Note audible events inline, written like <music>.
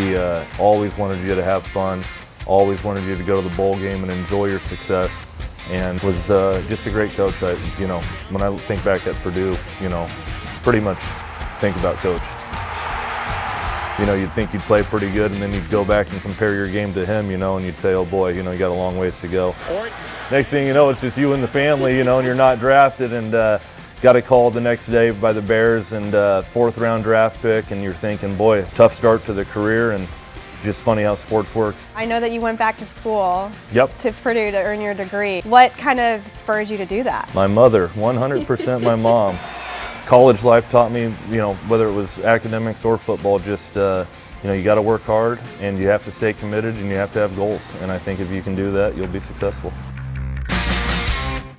He uh, always wanted you to have fun, always wanted you to go to the bowl game and enjoy your success, and was uh, just a great coach. I, you know, when I think back at Purdue, you know, pretty much think about coach. You know, you'd think you'd play pretty good, and then you'd go back and compare your game to him, you know, and you'd say, oh boy, you know, you got a long ways to go. Next thing you know, it's just you and the family, you know, and you're not drafted, and uh, got a call the next day by the Bears, and uh, fourth round draft pick, and you're thinking, boy, tough start to the career, and just funny how sports works. I know that you went back to school Yep. to Purdue to earn your degree. What kind of spurred you to do that? My mother, 100% my mom. <laughs> College life taught me, you know, whether it was academics or football, just, uh, you know, you got to work hard and you have to stay committed and you have to have goals. And I think if you can do that, you'll be successful.